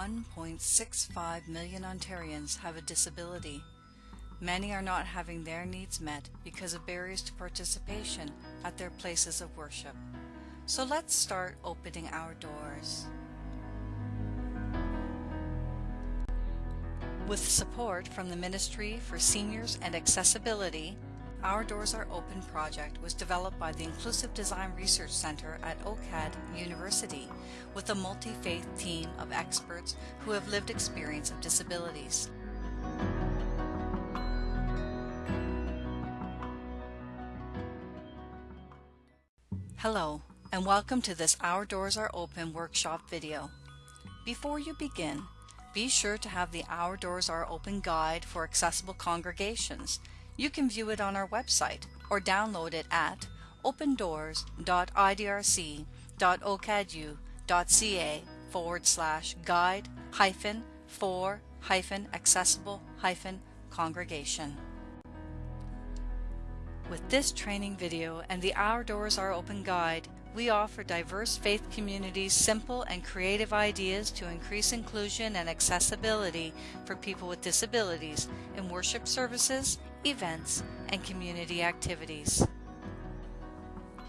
1.65 million Ontarians have a disability. Many are not having their needs met because of barriers to participation at their places of worship. So let's start opening our doors. With support from the Ministry for Seniors and Accessibility, Our Doors Are Open project was developed by the Inclusive Design Research Center at OCAD University with a multi-faith team of experts who have lived experience of disabilities. Hello, and welcome to this Our Doors Are Open workshop video. Before you begin, be sure to have the Our Doors Are Open guide for accessible congregations. You can view it on our website or download it at opendoors.idrc.ocadu.ca forward slash guide hyphen for hyphen accessible hyphen congregation. With this training video and the Our Doors Are Open guide, we offer diverse faith communities simple and creative ideas to increase inclusion and accessibility for people with disabilities in worship services, events, and community activities.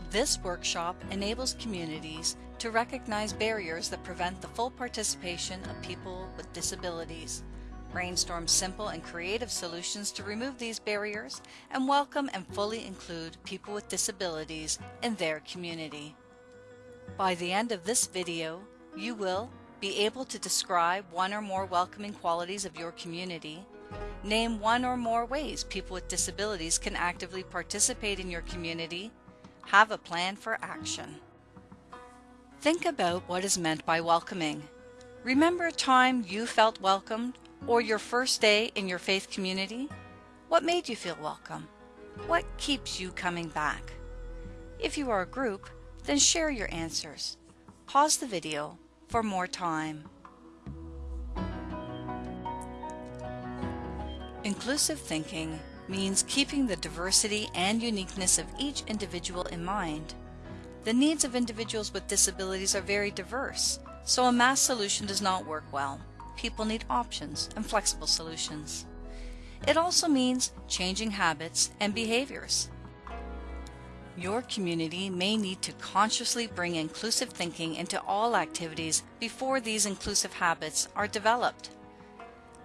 This workshop enables communities to recognize barriers that prevent the full participation of people with disabilities brainstorm simple and creative solutions to remove these barriers, and welcome and fully include people with disabilities in their community. By the end of this video, you will be able to describe one or more welcoming qualities of your community, name one or more ways people with disabilities can actively participate in your community, have a plan for action. Think about what is meant by welcoming. Remember a time you felt welcomed or your first day in your faith community? What made you feel welcome? What keeps you coming back? If you are a group, then share your answers. Pause the video for more time. Inclusive thinking means keeping the diversity and uniqueness of each individual in mind. The needs of individuals with disabilities are very diverse, so a mass solution does not work well people need options and flexible solutions. It also means changing habits and behaviors. Your community may need to consciously bring inclusive thinking into all activities before these inclusive habits are developed.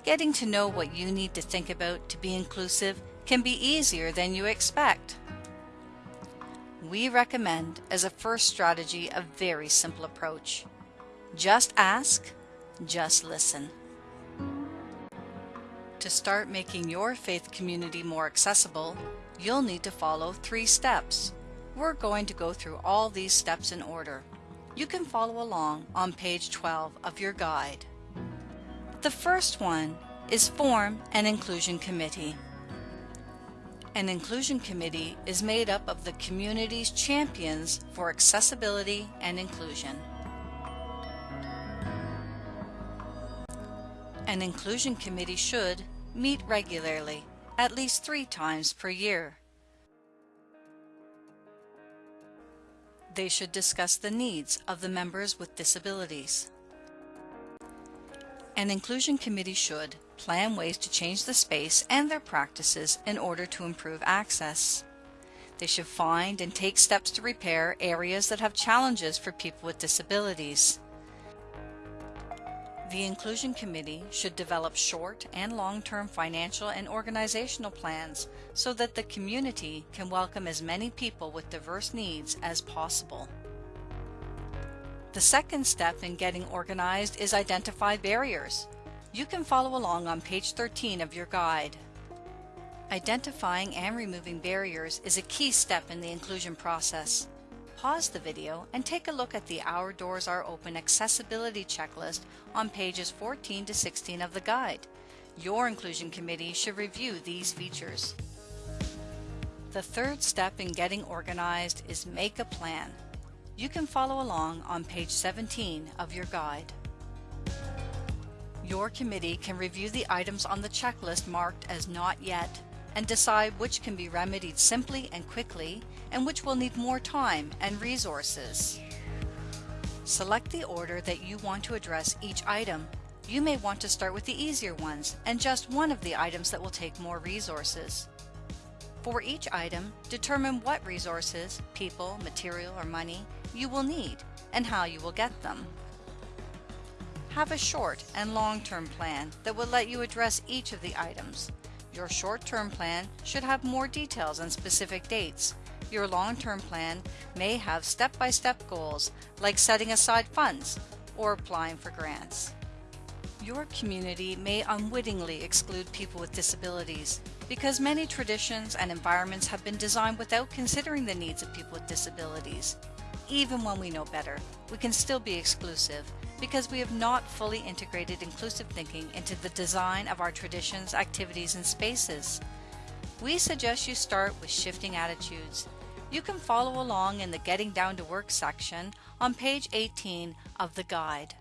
Getting to know what you need to think about to be inclusive can be easier than you expect. We recommend as a first strategy a very simple approach. Just ask, just listen. To start making your faith community more accessible, you'll need to follow three steps. We're going to go through all these steps in order. You can follow along on page 12 of your guide. The first one is form an inclusion committee. An inclusion committee is made up of the community's champions for accessibility and inclusion. An inclusion committee should meet regularly, at least three times per year. They should discuss the needs of the members with disabilities. An inclusion committee should plan ways to change the space and their practices in order to improve access. They should find and take steps to repair areas that have challenges for people with disabilities. The Inclusion Committee should develop short and long-term financial and organizational plans so that the community can welcome as many people with diverse needs as possible. The second step in getting organized is identify barriers. You can follow along on page 13 of your guide. Identifying and removing barriers is a key step in the inclusion process pause the video and take a look at the Our Doors Are Open accessibility checklist on pages 14 to 16 of the guide. Your inclusion committee should review these features. The third step in getting organized is make a plan. You can follow along on page 17 of your guide. Your committee can review the items on the checklist marked as not yet and decide which can be remedied simply and quickly and which will need more time and resources. Select the order that you want to address each item. You may want to start with the easier ones and just one of the items that will take more resources. For each item, determine what resources, people, material, or money you will need and how you will get them. Have a short and long-term plan that will let you address each of the items. Your short-term plan should have more details and specific dates. Your long-term plan may have step-by-step -step goals like setting aside funds or applying for grants. Your community may unwittingly exclude people with disabilities because many traditions and environments have been designed without considering the needs of people with disabilities. Even when we know better, we can still be exclusive because we have not fully integrated inclusive thinking into the design of our traditions, activities, and spaces. We suggest you start with shifting attitudes. You can follow along in the Getting Down to Work section on page 18 of the guide.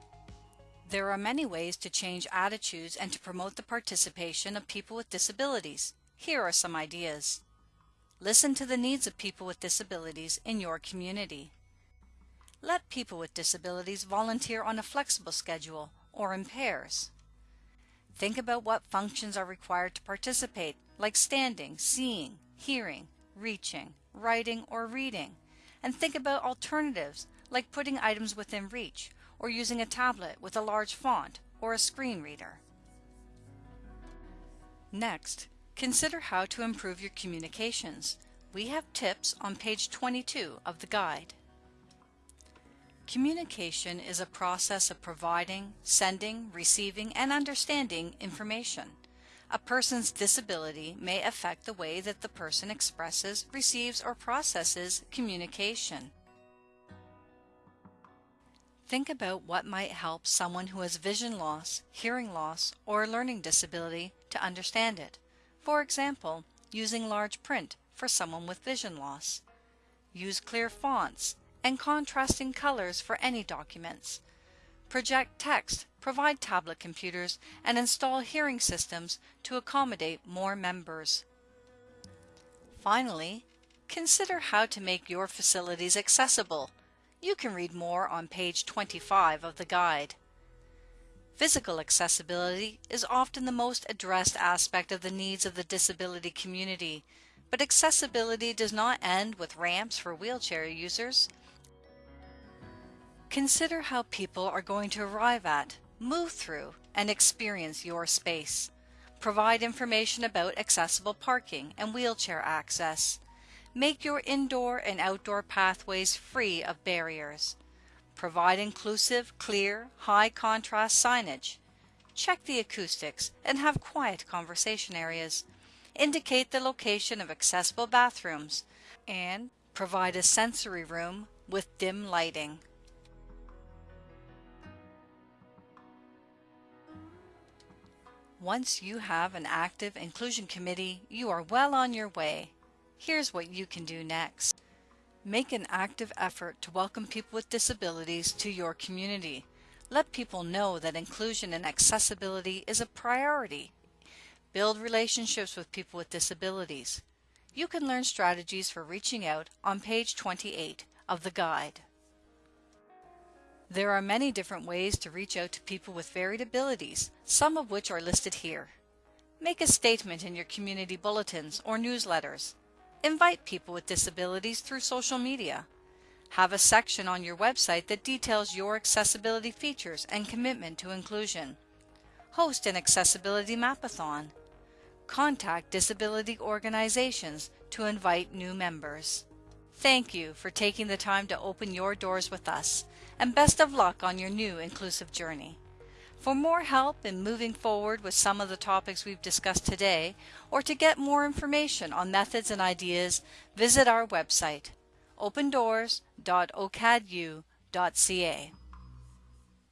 There are many ways to change attitudes and to promote the participation of people with disabilities. Here are some ideas. Listen to the needs of people with disabilities in your community. Let people with disabilities volunteer on a flexible schedule or in pairs. Think about what functions are required to participate, like standing, seeing, hearing, reaching, writing, or reading. And think about alternatives, like putting items within reach or using a tablet with a large font or a screen reader. Next, consider how to improve your communications. We have tips on page 22 of the guide. Communication is a process of providing, sending, receiving, and understanding information. A person's disability may affect the way that the person expresses, receives, or processes communication. Think about what might help someone who has vision loss, hearing loss, or a learning disability to understand it. For example, using large print for someone with vision loss. Use clear fonts and contrasting colors for any documents. Project text, provide tablet computers, and install hearing systems to accommodate more members. Finally, consider how to make your facilities accessible you can read more on page 25 of the guide. Physical accessibility is often the most addressed aspect of the needs of the disability community, but accessibility does not end with ramps for wheelchair users. Consider how people are going to arrive at, move through, and experience your space. Provide information about accessible parking and wheelchair access. Make your indoor and outdoor pathways free of barriers. Provide inclusive, clear, high contrast signage. Check the acoustics and have quiet conversation areas. Indicate the location of accessible bathrooms and provide a sensory room with dim lighting. Once you have an active inclusion committee, you are well on your way. Here's what you can do next. Make an active effort to welcome people with disabilities to your community. Let people know that inclusion and accessibility is a priority. Build relationships with people with disabilities. You can learn strategies for reaching out on page 28 of the guide. There are many different ways to reach out to people with varied abilities, some of which are listed here. Make a statement in your community bulletins or newsletters. Invite people with disabilities through social media. Have a section on your website that details your accessibility features and commitment to inclusion. Host an accessibility mapathon. Contact disability organizations to invite new members. Thank you for taking the time to open your doors with us, and best of luck on your new inclusive journey. For more help in moving forward with some of the topics we've discussed today, or to get more information on methods and ideas, visit our website, opendoors.ocadu.ca.